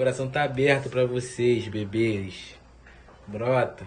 coração tá aberto para vocês, bebês. Brota.